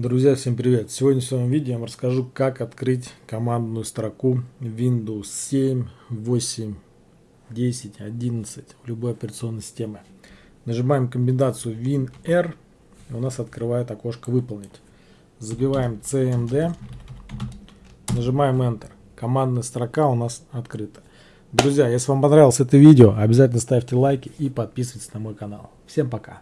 Друзья, всем привет! Сегодня в своем видео я вам расскажу, как открыть командную строку Windows 7, 8, 10, 11 в любой операционной системе. Нажимаем комбинацию WinR, и у нас открывает окошко «Выполнить». Забиваем CMD, нажимаем Enter. Командная строка у нас открыта. Друзья, если вам понравилось это видео, обязательно ставьте лайки и подписывайтесь на мой канал. Всем пока!